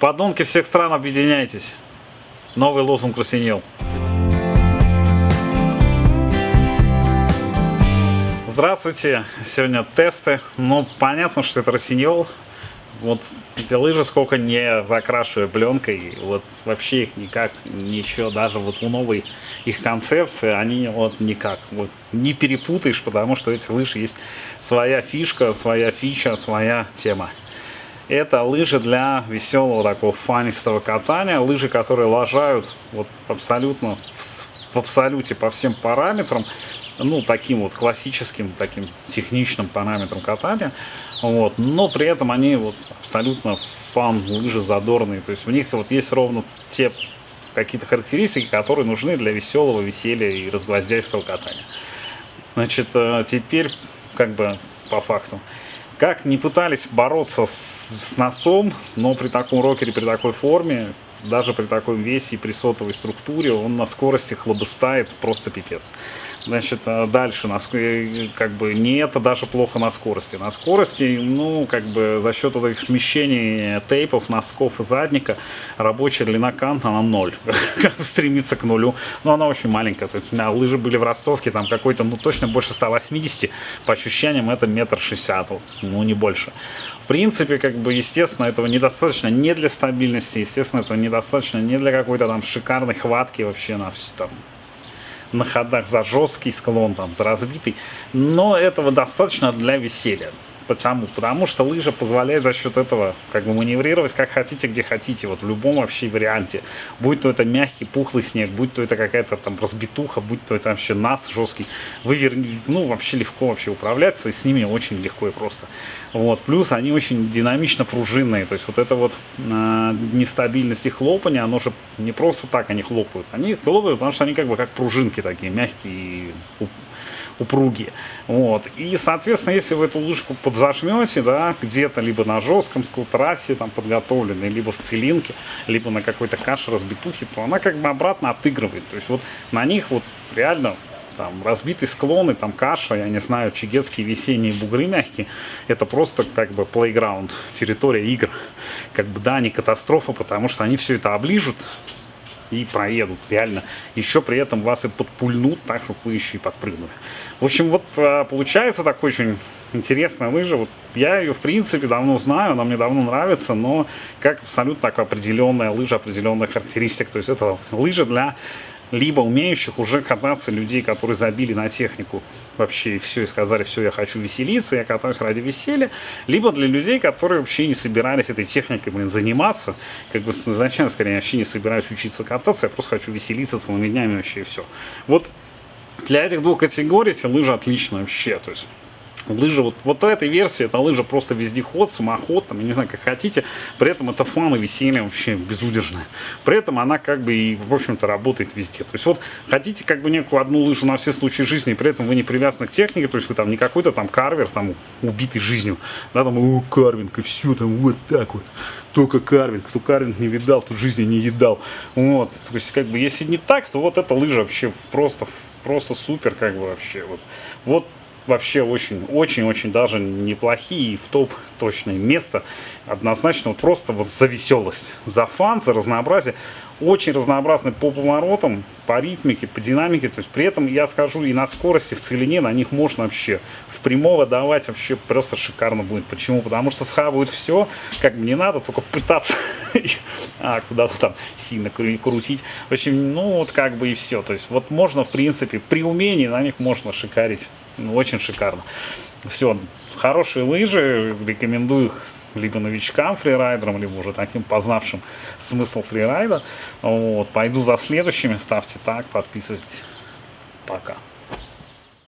Подонки всех стран, объединяйтесь. Новый лозунг Росинел. Здравствуйте, сегодня тесты. Ну, понятно, что это Росиньол. Вот эти лыжи сколько не закрашиваю пленкой, вот вообще их никак, ничего, даже вот у новой их концепции, они вот никак, вот не перепутаешь, потому что эти лыжи есть своя фишка, своя фича, своя тема. Это лыжи для веселого такого фанистого катания, лыжи, которые лажают вот абсолютно в, в абсолюте по всем параметрам, ну, таким вот классическим, таким техничным параметром катания, вот, но при этом они вот абсолютно фан, лыжи задорные, то есть в них вот есть ровно те какие-то характеристики, которые нужны для веселого, веселья и разгвоздяйского катания. Значит, э, теперь как бы по факту. Как не пытались бороться с, с носом, но при таком рокере, при такой форме, даже при такой весе и при сотовой структуре, он на скорости хлобыстает просто пипец. Значит, а дальше, э, как бы, не это даже плохо на скорости. На скорости, ну, как бы, за счет этих смещений тейпов, носков и задника, рабочая длина канта, она ноль. Стремится к нулю. Но она очень маленькая. То есть у меня лыжи были в ростовке, там какой-то, ну, точно больше 180. По ощущениям, это метр шестьдесят, ну, не больше. Принципе, как бы, естественно, этого недостаточно не для стабильности, естественно, этого недостаточно не для какой-то там шикарной хватки вообще на все там на ходах за жесткий склон, там, за разбитый. Но этого достаточно для веселья. Почему? Потому что лыжа позволяет за счет этого как бы маневрировать как хотите, где хотите, вот в любом вообще варианте. Будь то это мягкий, пухлый снег, будь то это какая-то там разбитуха, будь то это вообще нас жесткий. Вы верни, ну вообще легко вообще управляться, и с ними очень легко и просто. Вот. Плюс они очень динамично пружинные, то есть вот это вот э, нестабильность и хлопания, оно же не просто так они хлопают. Они хлопают, потому что они как бы как пружинки такие, мягкие упругие. Вот. И, соответственно, если вы эту лыжку подзажмете, да, где-то либо на жестком трассе там подготовленной, либо в целинке, либо на какой-то каше разбитухе, то она как бы обратно отыгрывает. То есть вот на них вот реально там разбитый склон и там каша, я не знаю, чигетские весенние бугры мягкие, это просто как бы playground, территория игр. Как бы да, не катастрофа, потому что они все это оближут, и проедут, реально. Еще при этом вас и подпульнут, так, чтобы вы еще и подпрыгнули. В общем, вот а, получается такой очень интересная лыжа. Вот я ее, в принципе, давно знаю, она мне давно нравится, но как абсолютно такая определенная лыжа, определенная характеристика. То есть это лыжа для либо умеющих уже кататься людей, которые забили на технику вообще и все, и сказали, все, я хочу веселиться, я катаюсь ради веселья, либо для людей, которые вообще не собирались этой техникой, блин, заниматься, как бы изначально, скорее, вообще не собираюсь учиться кататься, я просто хочу веселиться целыми днями вообще и все. Вот для этих двух категорий эти лыжи отлично вообще, то есть Лыжа вот, вот этой версии, это лыжа просто вездеход, самоход, там, я не знаю, как хотите. При этом это фан и веселье вообще безудержное. При этом она как бы и, в общем-то, работает везде. То есть вот хотите как бы некую одну лыжу на все случаи жизни, и при этом вы не привязаны к технике, то есть вы там не какой-то там карвер, там, убитый жизнью, да, там, о, карвинг, и все, там, вот так вот только карвинг. Кто карвинг не видал, тут жизни не едал. Вот. То есть, как бы, если не так, то вот эта лыжа вообще просто, просто супер, как бы, вообще. Вот, вот вообще очень-очень-очень даже неплохие и в топ точное место. Однозначно вот просто вот за веселость, за фан, за разнообразие. Очень разнообразный по поворотам, по ритмике, по динамике. То есть при этом я скажу и на скорости, в целине на них можно вообще в прямого давать вообще просто шикарно будет. Почему? Потому что схавают все, как мне надо, только пытаться а, куда-то там сильно крутить. В общем, ну вот как бы и все. То есть вот можно в принципе при умении на них можно шикарить ну, очень шикарно. Все, хорошие лыжи, рекомендую их либо новичкам фрирайдерам, либо уже таким познавшим смысл фрирайда. Вот, пойду за следующими, ставьте так, подписывайтесь. Пока.